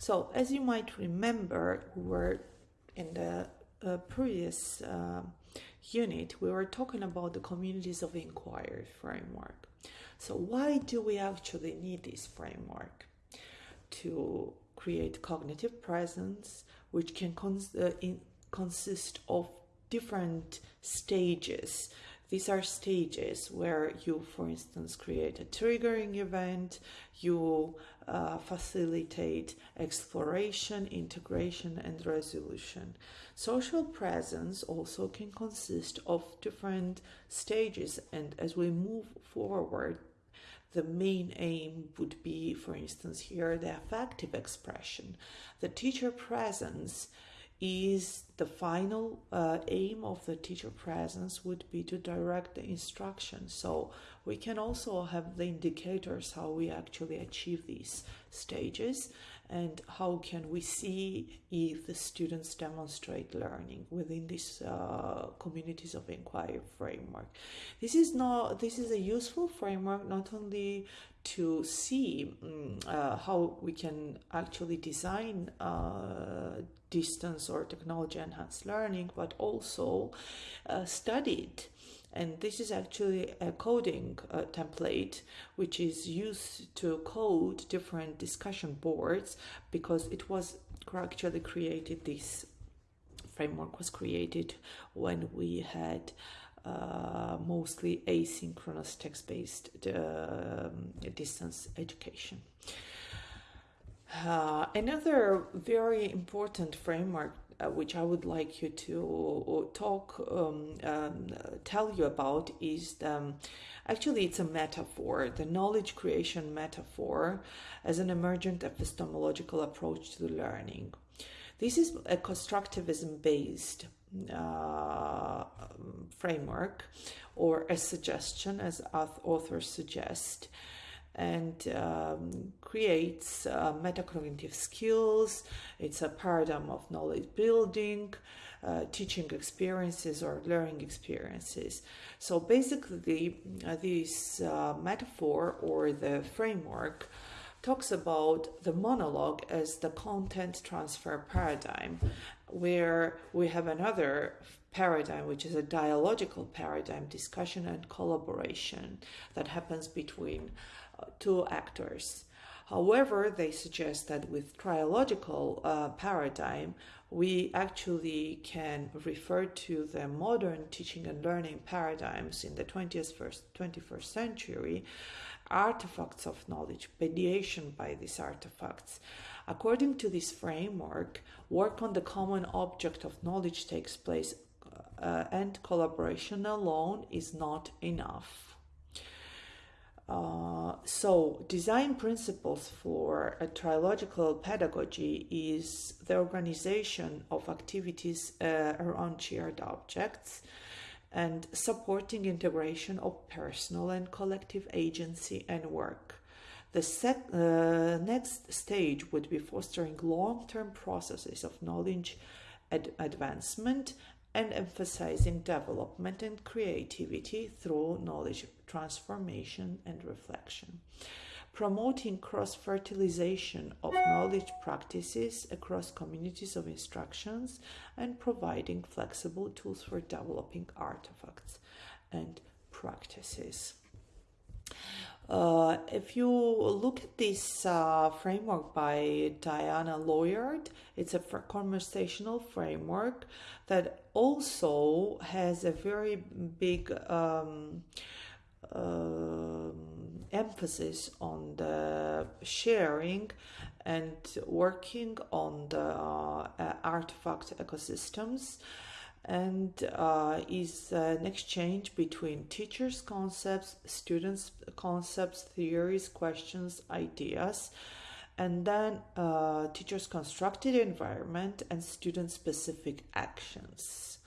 So, as you might remember, we were in the uh, previous uh, unit, we were talking about the communities of inquiry framework. So, why do we actually need this framework? To create cognitive presence, which can cons- uh, in- consist of different stages these are stages where you, for instance, create a triggering event, you uh, facilitate exploration, integration, and resolution. Social presence also can consist of different stages, and as we move forward, the main aim would be, for instance, here the affective expression. The teacher presence is the final uh, aim of the teacher presence would be to direct the instruction. So we can also have the indicators how we actually achieve these stages and how can we see if the students demonstrate learning within these uh, communities of inquiry framework this is not this is a useful framework not only to see um, uh, how we can actually design uh, distance or technology enhanced learning, but also uh, studied. And this is actually a coding uh, template which is used to code different discussion boards because it was actually created, this framework was created when we had uh, mostly asynchronous text-based uh, distance education. Uh, another very important framework which I would like you to talk, um, um, tell you about is um, actually it's a metaphor, the knowledge creation metaphor as an emergent epistemological approach to learning. This is a constructivism based uh, framework or a suggestion, as authors suggest, and um, creates uh, metacognitive skills. It's a paradigm of knowledge building, uh, teaching experiences, or learning experiences. So basically, uh, this uh, metaphor or the framework talks about the monologue as the content transfer paradigm, where we have another paradigm, which is a dialogical paradigm, discussion and collaboration that happens between uh, two actors. However, they suggest that with trialogical uh, paradigm, we actually can refer to the modern teaching and learning paradigms in the 20th, first, 21st century artifacts of knowledge, mediation by these artifacts. According to this framework, work on the common object of knowledge takes place, uh, and collaboration alone is not enough. Uh, so, design principles for a trialogical pedagogy is the organization of activities uh, around shared objects, and supporting integration of personal and collective agency and work. The uh, next stage would be fostering long term processes of knowledge ad- advancement and emphasizing development and creativity through knowledge transformation and reflection promoting cross fertilization of knowledge practices across communities of instructions, and providing flexible tools for developing artifacts and practices. Uh, if you look at this uh, framework by Diana Laurillard, it's a conversational framework that also has a very big um, uh, emphasis on the sharing and working on the uh, artifact ecosystems and uh, is an exchange between teachers' concepts, students' concepts, theories, questions, ideas, and then uh, teachers' constructed environment and student specific actions.